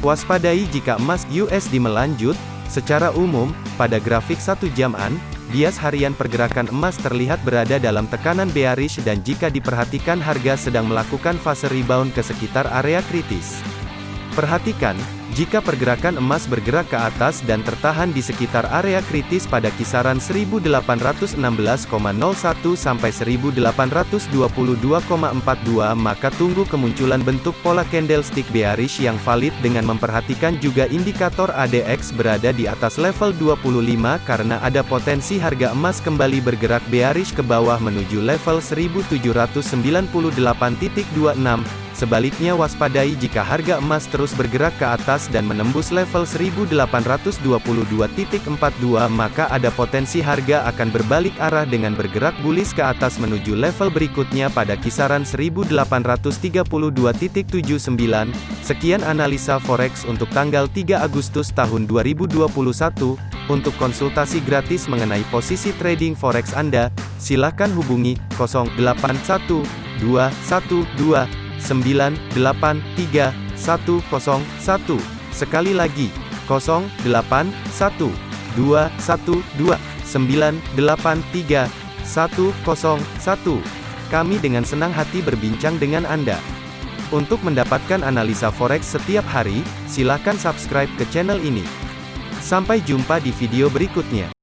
Waspadai jika emas USD melanjut, secara umum, pada grafik satu jaman, bias harian pergerakan emas terlihat berada dalam tekanan bearish dan jika diperhatikan harga sedang melakukan fase rebound ke sekitar area kritis. Perhatikan, jika pergerakan emas bergerak ke atas dan tertahan di sekitar area kritis pada kisaran 1816,01 sampai 1822,42 maka tunggu kemunculan bentuk pola candlestick bearish yang valid dengan memperhatikan juga indikator ADX berada di atas level 25 karena ada potensi harga emas kembali bergerak bearish ke bawah menuju level 1798.26 Sebaliknya waspadai jika harga emas terus bergerak ke atas dan menembus level 1822.42 maka ada potensi harga akan berbalik arah dengan bergerak bullish ke atas menuju level berikutnya pada kisaran 1832.79. Sekian analisa forex untuk tanggal 3 Agustus tahun 2021. Untuk konsultasi gratis mengenai posisi trading forex Anda, silakan hubungi 081212 983 101. Sekali lagi, 081 212 983 101. Kami dengan senang hati berbincang dengan Anda. Untuk mendapatkan analisa forex setiap hari, silakan subscribe ke channel ini. Sampai jumpa di video berikutnya.